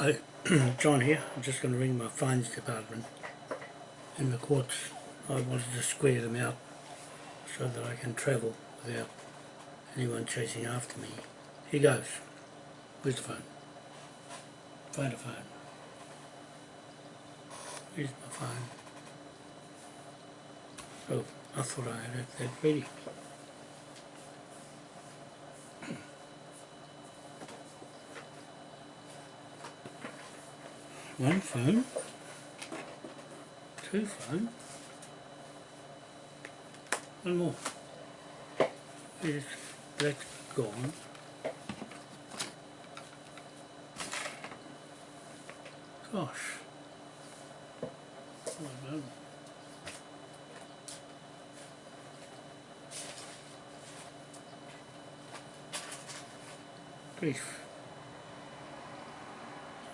Hi, John here. I'm just going to ring my fines department in the courts. I wanted to square them out so that I can travel without anyone chasing after me. Here goes. Where's the phone? Find a phone. Here's my phone. Oh, I thought I had it that ready. One phone. Two phone. One more. Is that gone? Gosh. Oh, no. Grief.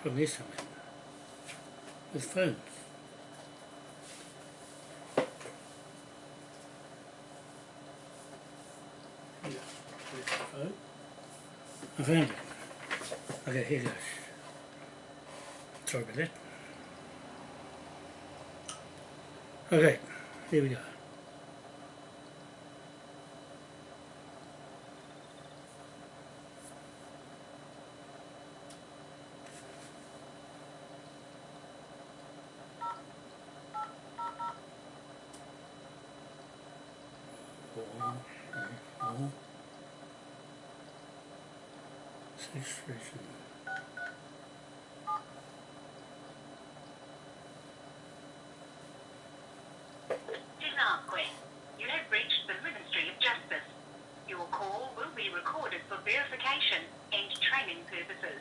I'm in. With phone? I found it. Okay, here goes. Sorry about that. Okay, here we go. Four, three, four. Six, three, seven. Zimbabwe, you have reached the Ministry of Justice. Your call will be recorded for verification and training purposes.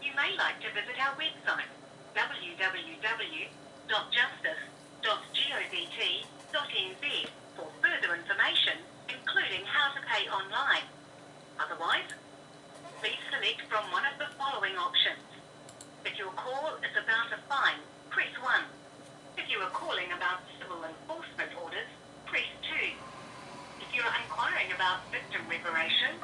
You may like to visit our website www.justice.govt.nz for further information, including how to pay online. Otherwise, please select from one of the following options. If your call is about a fine, press 1. If you are calling about civil enforcement orders, press 2. If you are inquiring about victim reparation,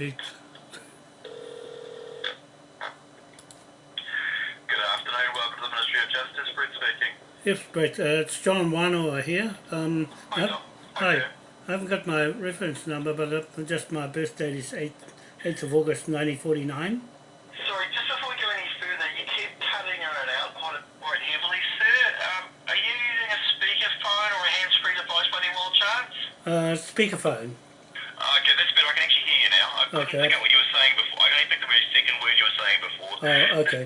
Eight. Good afternoon, welcome to the Ministry of Justice, Brett speaking. Yes, Brett, uh, it's John Wanoa here. Um, Hi, I- John. hi. Okay. I haven't got my reference number, but uh, just my birth date is 8th, 8th of August 1949. Sorry, just before we go any further, you keep cutting in and out quite, quite heavily, sir. Um, are you using a speakerphone or a hands-free device by any wild chance? Uh, speakerphone. Uh, okay, that's better. I can actually hear now. I Okay. pick what you were saying before. I can only pick the very second word you were saying before. Oh, okay.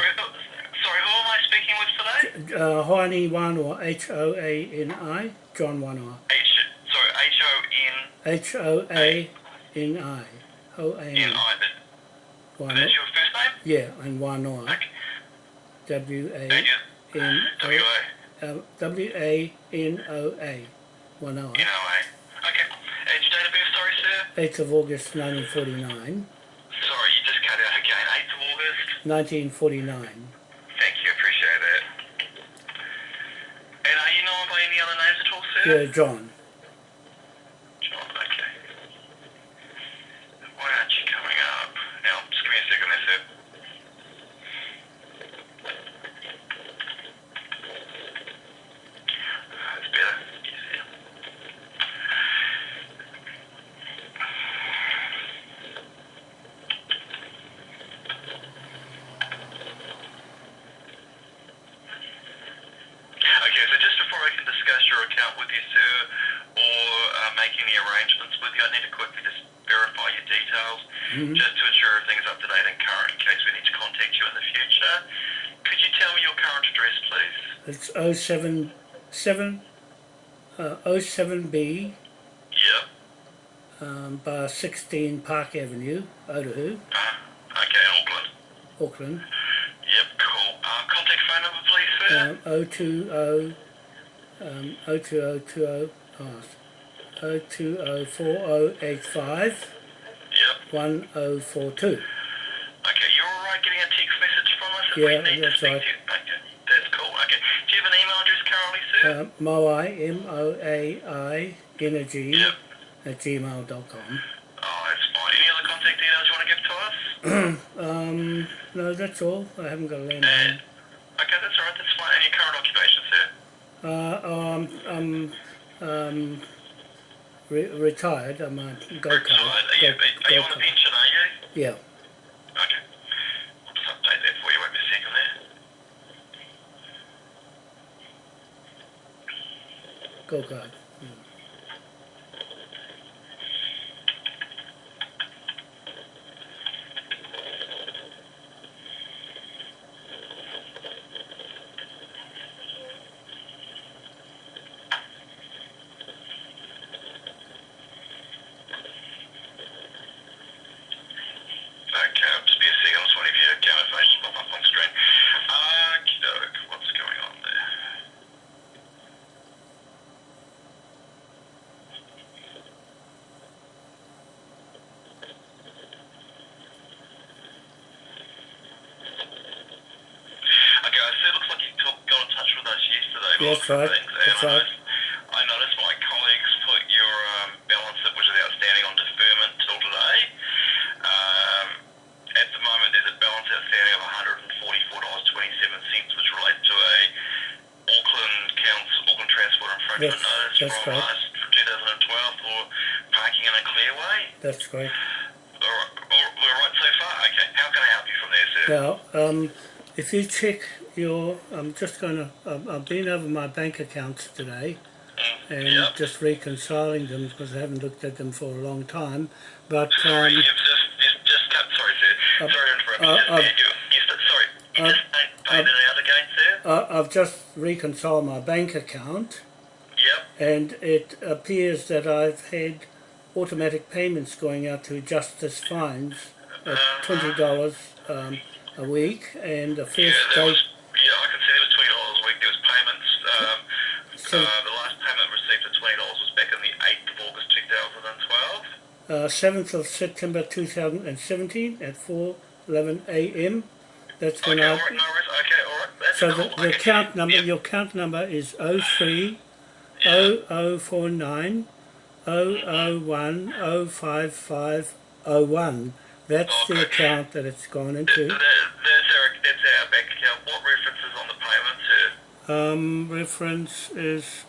Sorry, who am I speaking with today? Uh, Hoani Wanoa, H-O-A-N-I, John Wanoa. H, sorry, H-O-N-N-I. H-O-A-N-I. O-A-N. That, Wanoa. that's your first name? Yeah, and Wanoa. Okay. Thank you. W-A-N-O. W-A. Uh, W-A-N-O-A. Wanoa. N-O-A. Okay. And your date of birth, sorry, sir? 8th of August 1949. Sorry, you just cut out again. 8th of August. 1949. Thank you, appreciate it. And are you known by any other names at all, sir? Yeah, John. John, okay. Why aren't you coming up? Now, just give me a second there, sir. That's better. Yes, yeah. quickly just verify your Mhm. just to ensure everything's up to date and current in case we need to contact you in the future. Could you tell me your current address, please? It's 077 7 uh, 07B Yep. um, bar 16 Park Avenue, Otahu, Uh, okay, Auckland. Auckland. Yep, cool. Uh, contact phone number, please, sir. Um, 020 um, 02020 oh, 0204085 Yep. 1042. Okay, you're alright getting a text message from us Yeah, we need that's to speak right. to you? Okay, that's cool. Okay. Do you have an email address currently, sir? Um, Moai, M-O-A-I, energy Yep. at gmail.com. Oh, that's fine. Any other contact details you want to give to us? Um, no, that's all. I haven't got a And, landline. okay, that's alright, that's fine. And your current occupation, sir? Uh, um, I'm um, re- retired. I'm a go Retired. kart. Are you, are you on a pension, are you? Yeah. Okay. I'll just update that for you. Wait a second there. Go kart. Okay, I'll just be a second. I just want to your account information pop up on screen. Okey-doke. What's going on there? Okay, so it looks like you took, got in touch with us yesterday. by That's right, that's right. I noticed my colleagues put your um, balance that was outstanding on deferment till today. Um, at the moment, there's a balance outstanding of $144.27, which relates to a Auckland Council, Auckland Transport Infringement Yes, Notice that's from right. for 2012 for parking in a clearway. That's great. All right, all, we're right so far? Okay, how can I help you from there, sir? Now, um, if you check your, I'm just going to, I've been over my bank accounts today Mm, and yep. just reconciling them because I haven't looked at them for a long time. But Sorry, um, you've just, just, cut. Sorry, sir. Uh, sorry to interrupt you. uh, Just, uh, you, you, sorry, you uh, just paid, paid uh, it out again, sir? I, I've just reconciled my bank account Yep. and it appears that I've had automatic payments going out to justice fines at twenty dollars um, a week, and the Yeah, first date was, yeah, I can see there was twenty dollars a week. There was payments. Um, So- uh, the last payment received for twenty dollars was back on the eighth of August, two thousand and twelve. uh, seventh of September two thousand and seventeen at four eleven a.m. That's when Okay, I. all right, no. Okay, all right. That's So cool. the, the okay. account number, Yep. your account number is oh three Yeah. 0049 001 055 01. That's the account that it's gone into. that, that's our that's our bank account. What references on the payment, sir? Um, reference is,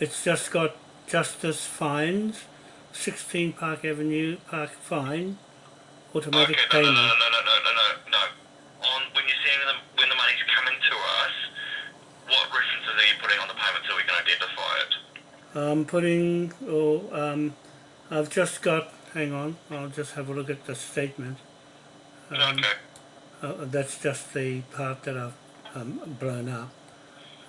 it's just got Justice Fines, 16 Park Avenue, Park Fine, automatic okay, no, no, payment. no, no, no, no, no, no, no. On when you're sending them, when the money's coming to us, what references are you putting on the payment so we can identify it? I'm putting, oh, um, I've just got, hang on, I'll just have a look at the statement. Um, okay. uh, that's just the part that I've um, blown up.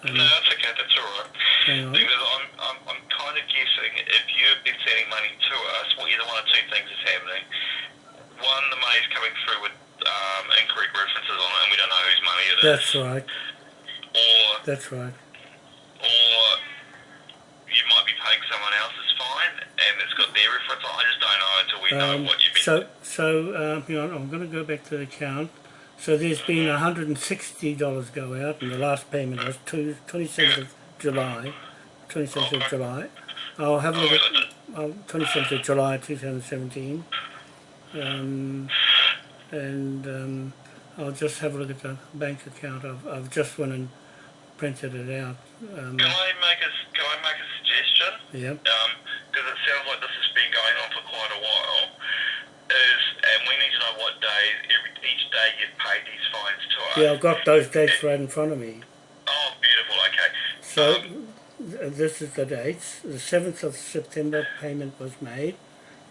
Um, No, that's okay. That's all right. hang on. Because I'm, I'm, I'm kind of guessing if you've been sending money to us, well, either one or two things is happening. One, the money's coming through with um, incorrect references on it, and we don't know whose money it is. That's right, Or, that's right. or you might be paying someone else's fine, and it's got their reference. I just don't know until we know Um, what you've been. so, so um, hang on, I'm going to go back to the account. So there's been $160 go out, and the last payment was two, 27th of July. 27th of. July. I'll have a oh, look at it? oh, 27th of July 2017. Um, and um, I'll just have a look at the bank account. I've, I've just went and printed it out. Um, Can I make a Can I make a suggestion? yeah. because it sounds like this has been going on for quite a while. Is and we need to know what days every each day you've paid these fines to us. Yeah, I've got those dates right in front of me. Oh, beautiful. Okay. So Um, this is the dates. The 7th of September payment was made.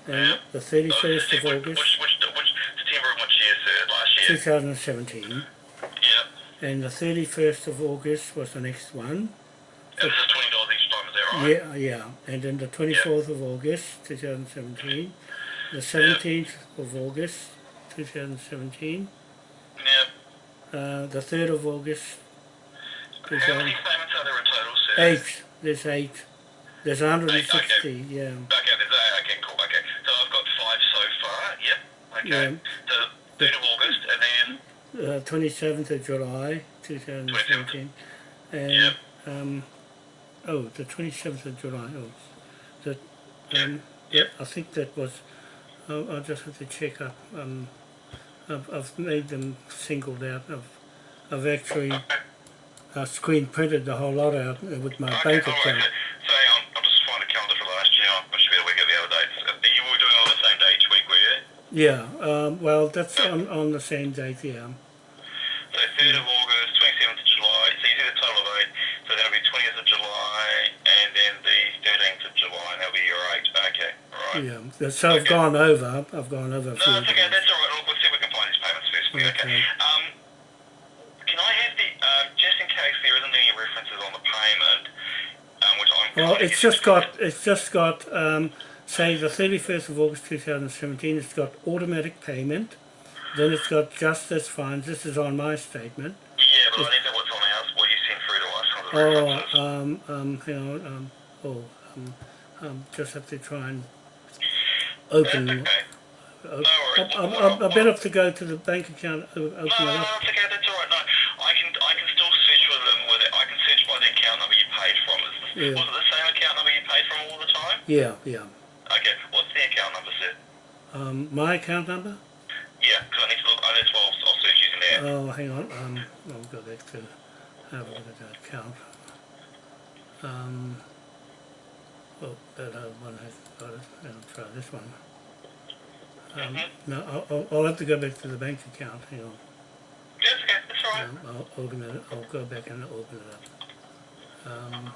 and the 31st of Which, August which, which, which September of which year, sir? Last year. 2017, Yeah. and the 31st of August was the next one. And this is twenty dollars each time, is that right? Yeah, yeah, and then the 24th of August 2017, the 17th of August 2017, Yeah. uh, the 3rd of August How many 2000, payments are there in total, sir? eight. There's eight. There's 160. Yeah. Okay, there's a, okay, cool, okay. So I've got five so far, yep, okay. Yeah. So 3rd of August, and then, uh, 27th of July 2017 and Yep. um, oh the 27th of July oh that um, yeah I think that was I'll, I'll just have to check up um, I've, I've made them singled out I've, I've actually uh, screen printed the whole lot out uh, with my okay, bank account so hang on, I'll just find a calendar for last year, I should be able to out the other dates. Uh, You were doing on the same day each week, were you? yeah um, well that's on, on the same date yeah So 3rd of August, 27th of July, so you did a total of 8, so that'll be 20th of July, and then the 13th of July, and that'll be your 8, okay, alright. yeah so I've gone over I've gone over a No, few that's okay. days. That's all right. Look, we'll see if we can find these payments first. for you, Okay. Um, can I have the um, just in case there isn't any references on the payment, um, which I'm. Well, it's just got, it's just got, um, say the 31st of August 2017, it's got automatic payment, then it's got justice fines, this is on my statement. Yeah, but I need know what's on ours. What you sent through to us Oh, um, um, hang on, um, oh, um, um, just have to try and open, That's okay. Uh, worries. I, I, I, I better have to go to the bank account, open No, no, no, up. that's okay. That's all right. No, I can I can still search with them with it. I can search by the account number you paid from. Is this, Yeah. Was it the same account number you paid from all the time? Yeah, yeah. Okay. What's the account number, sir? Um, my account number? Yeah, because I need to look. Oh, that's why I'll, I'll search using that. Oh, hang on. Um, I'll go back to have a look at that account. Um, oh, that other one has got it. I'll try this one. Um, no, I'll, I'll, I'll have to go back to the bank account. Hang on. That's okay. That's all right. Um, I'll open it. I'll go back and open it up. Um,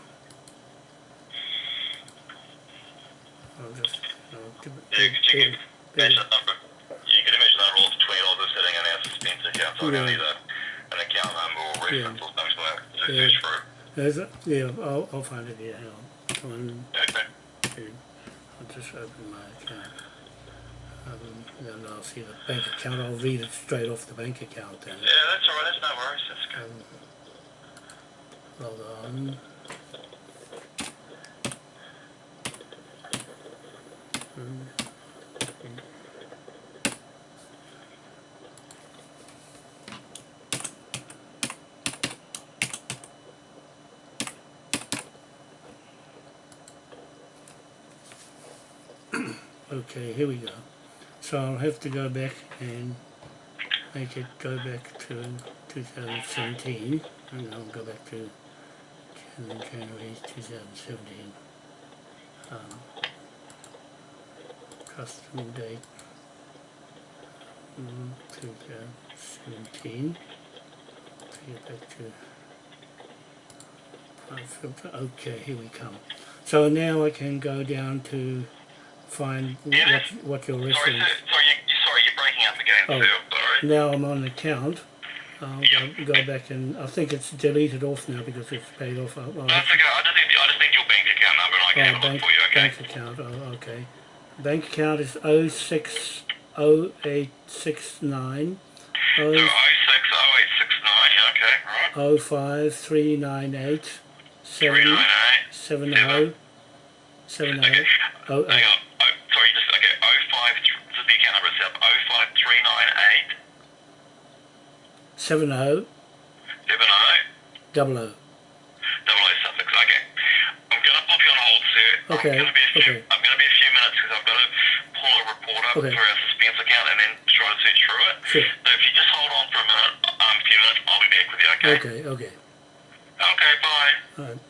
I'll just. I'll give it. Yeah, could you give- give give it- that number? You could imagine that roll for twenty dollars sitting in our suspense account, so Yeah. a, an account number or Yeah. reference or something like that to Yeah. search through. There's a, yeah, I'll, I'll find it here. Hang on. One, Okay. two. I'll just open my account. Um, then I'll see the bank account. I'll read it straight off the bank account then. Yeah, that's all right. That's no worries. That's good. Um, hold on. Hmm. Okay, here we go. So I'll have to go back and make it go back to 2017 and I'll go back to Jan- January 2017. Um, custom date mm, 2017. To get back to filter. Okay, here we come. So now I can go down to find what, what your Sorry, reference. sir. Sorry, you, sorry, you're breaking up again, Oh. Sorry. Now I'm on account. I'll go, go back and I think it's deleted off now because it's paid off. I'll, I'll, That's okay. I just need, I just need your bank account number, and I can oh, have a look bank, for you. Okay. bank account. Oh, okay. Bank account is 060869 So 060869. Okay. Right. 05398 Three nine eight. 70 70 Okay. oh, Hang on. Oh, sorry, just okay. Oh five. Th- this is the account number itself. Oh five three nine eight 70 seven oh double O. double O suffix. Okay. I'm gonna pop you on hold, sir. Okay, I'm gonna be a few, okay. I'm gonna be a few minutes because I've got to pull a report up Okay. through our suspense account and then try to search through it. Sure. So if you just hold on for a minute, um, a few minutes, I'll be back with you. Okay. Okay, okay. Okay. Bye. All right.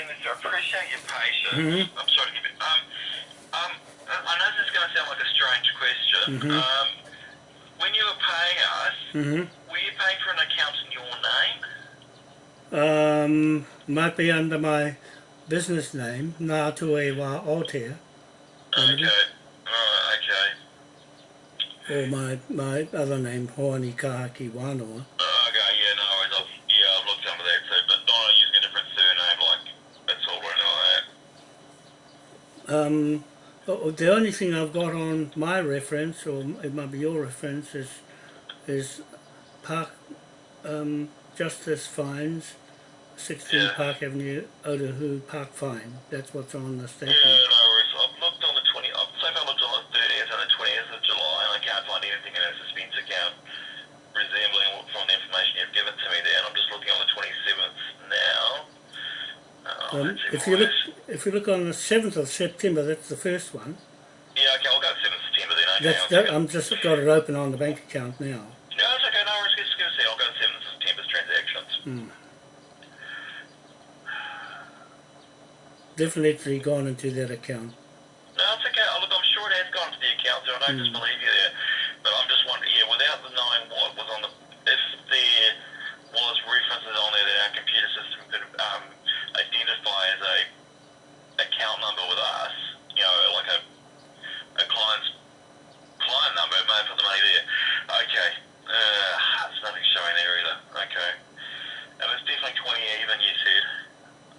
Your patience. Mhm. I'm sorry to give it. Um, um, I I know this is going to sound like a strange question. Mhm. Um, when you were paying us, Mm-hmm. were you paying for an account in your name? Um, might be under my business name, Ngātuewa Aotea, Okay. Alright, okay. or my, my other name, Hoani Kahaki Wānoa. Uh, okay, yeah, no worries. I've, yeah, I've looked under that too, but not using a different surname, like, that's all I know that. Um, the only thing I've got on my reference, or it might be your reference, is is Park um, Justice Fines, 16 Yeah. Park Avenue, Otahu Park Fine. That's what's on the Yeah, statement. no worries. I've looked on the 20, I've, so far looked on the 30th and the 20th of July, and I can't find anything in our suspense account resembling what from the information you've given to me there, and I'm just looking on the 27th now. Oh, Um, if you look. If you look on the 7th of September, that's the first one. Yeah, okay, I'll go 7th September then, okay. That's that. I'm just got it open on the bank account now. No, it's okay, no worries, just give us a I'll go 7th September's transactions. Hmm. Definitely gone into that account. No, it's okay. Look, I'm sure it has gone to the account, so I don't just disbelieve you there. But I'm just wondering, yeah, without the knowing what was on the, if there was references on there that our computer system could um, identify as a account number with us, you know, like a a client's client number, it may have put the money there. Okay, uh, there's nothing showing there either. Okay, and it's definitely 20 even. You said.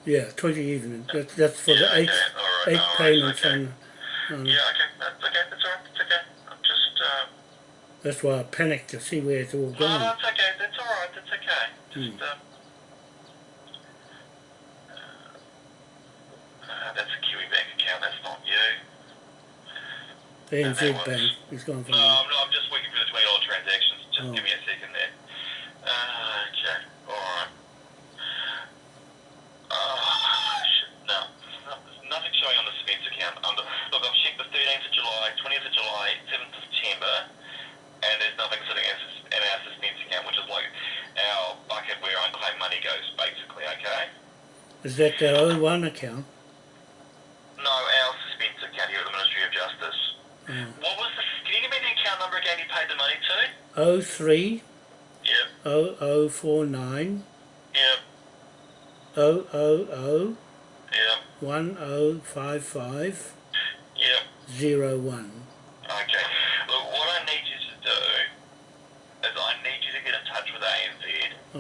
Yeah, 20 even. That, that's for Yeah, the eight, all right, eight payments okay. on, on Yeah, okay, that's okay. That's alright. That's okay. I'm just. Uh, That's why I panicked to see where it's all No, gone. no, it's okay. That's all right. That's okay. Just, um, uh, that's a Kiwi Bank account. That's not you. The NZ Bank is gone from No, I'm, not, I'm just working for the twenty dollar transactions. Just Oh. give me a second there. Uh, okay. All right. Uh, shit, no, there's no- there's nothing showing on the Spence account. Under look, I've checked the 13th of July, 20th of July, 7th of September, and there's nothing sitting in, sus- in our suspense account, which is like our bucket where unclaimed money goes, basically. Okay. Is that the O1 account? No, our suspense account here at the Ministry of Justice. Oh. What was the? Can you give me the account number again? You paid the money to? 03 Yep. 0049 Yep. 000 Yep. 1055 Yep. 01. Okay. Look, what I need you to do is I need you to get in touch with ANZ,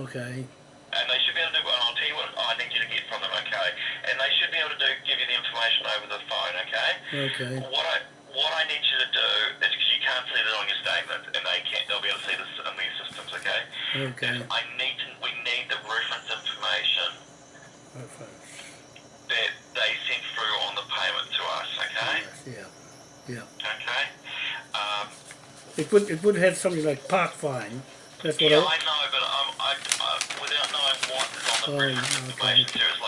Okay. and they should be able to. And I'll tell you what I need you to get from them. Okay. And they should be able to do give you the information over the phone. Okay. Okay. What I what I need you to do is because you can't see that on your statement, and they can't. They'll be able to see this in these systems. Okay. Okay. Is I need to. We need the reference information Reference. that they sent through on the payment to us. Okay. Yes, Yeah. Yeah. Okay. Um, It would it would have something like park fine. That's what yeah, I, I know, but um, I, I, without knowing what is on the Oh, reference okay. information, there is like looking for a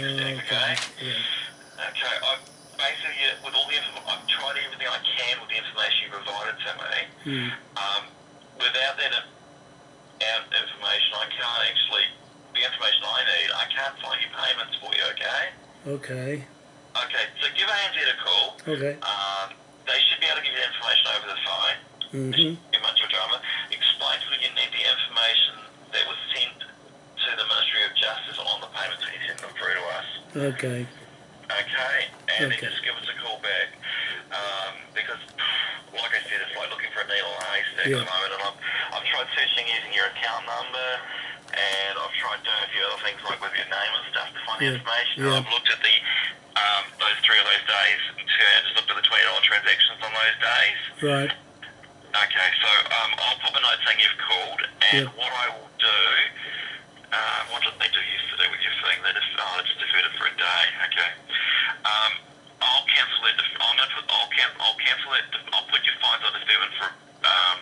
in. Okay. Yeah. Okay. I basically with all the info- I've tried everything I can with the information you provided to me. Hmm. Um, without that uh, um, information, I can't actually. The information I need, I can't find your payments for you. Okay. Okay. Okay. So give ANZ a call. Okay. Um, they should be able to give you the information over the phone. Mhm. Too much of drama. Explain to you need the information that was sent to the Ministry of Justice on the payments that you sent them through to us. Okay. Okay? And then Okay. just give us a call back. Um, because, like I said, it's like looking for a needle in a haystack Yeah. at the moment. And I've, I've tried searching using your account number, and I've tried doing a few other things like with your name and stuff to find the Yeah. information. Yeah. I've looked at the um, those three of those days, and just looked at the twenty dollar transactions on those days. Right. Okay, so um, I'll pop a note saying you've called, and Yeah. what I will do, um, what did they do yesterday with your thing? They just, deferred it for a day. Okay, um, I'll cancel it. I'm gonna put, I'll, can, I'll cancel it. I'll put your fines on the deferment for um,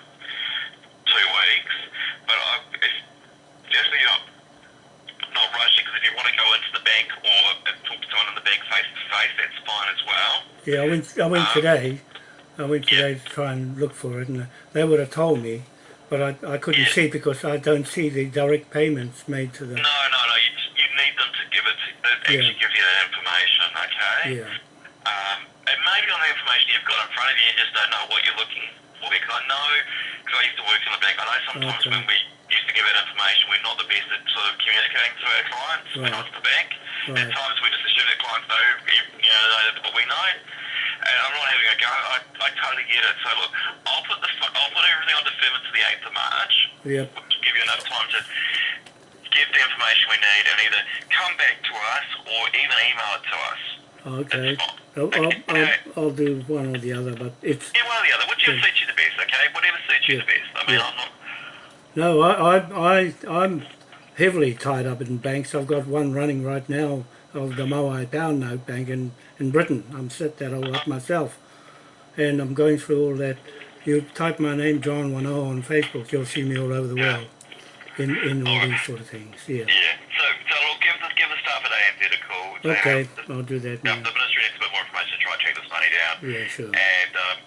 two weeks, but I, if, just not, not rushing, because if you want to go into the bank or talk to someone in the bank face to face, that's fine as well. Yeah, I went I went Um, today. I went yeah. today to try and look for it, and they would have told me, but I, I couldn't Yeah. see because I don't see the direct payments made to them. No, no, no. You, you need them to give it. To, they Yeah. actually give you that information, okay? Yeah. Um, and maybe on the information you've got in front of you, you just don't know what you're looking for. Because I know, because I used to work in the bank, I know sometimes Okay. when we used to give out information, we're not the best at sort of communicating to our clients when Right. Was at the bank. Right. At times we just assume that clients know, you know, know what we know. And I'm not having a go. I, I totally get it. So look, I'll put the I'll put everything on deferment to the 8th of March Yep. to give you enough time to give the information we need and either come back to us or even email it to us. Okay. Oh, I'll, I'll, I'll, I'll do one or the other, but it's Yeah, one or the other. Whichever Yeah. suits you the best, okay? Whatever suits you Yeah. the best. I mean, Yeah. I'm not. no. I, I, I, I'm heavily tied up in banks. I've got one running right now of the Moai Pound Note Bank in, in Britain. I'm set that all up myself, and I'm going through all that. You type my name, John Wano, on Facebook. You'll see me all over the world in in all these sort of things. Yeah. Yeah. So, so look, give the give the staff at ANZ a call. Okay. the, I'll do that now. the ministry needs a bit more information to try and track this money down. Yeah. Sure. And um,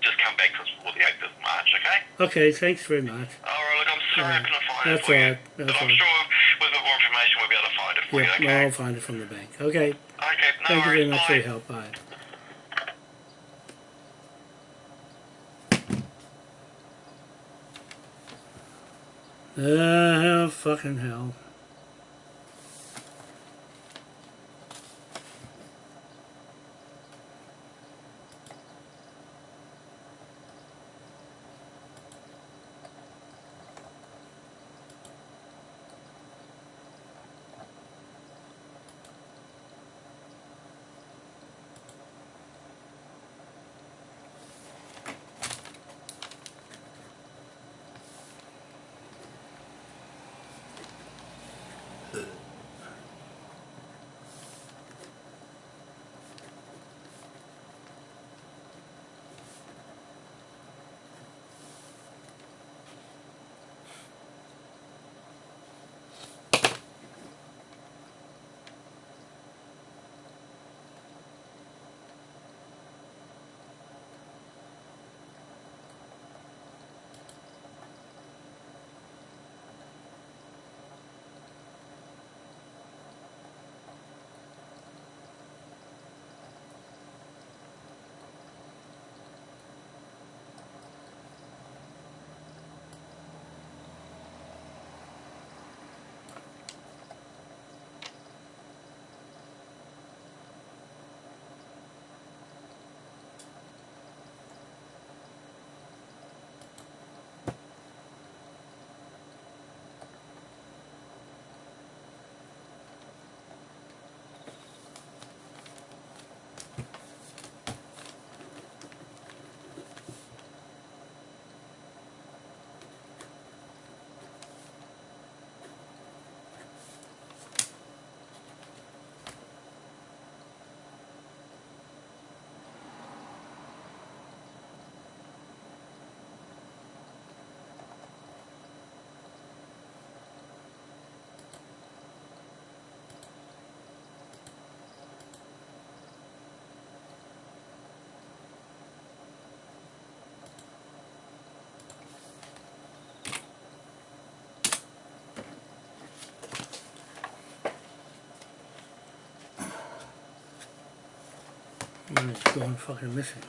just come back to us before the 8th of March, okay? Okay. Thanks very much. All right, look, I'm sorry I couldn't find That's it for you. all right, that's but I'm sure with a bit more information we'll be able to find it for Yeah. you, okay? I'll find it from the bank. Okay. Okay, no Thank you very much bye. for your help. Bye. Ah, fucking hell. And it's gone fucking missing.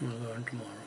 Go in tomorrow.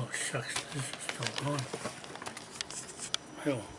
Oh shucks, this is still on. Hell.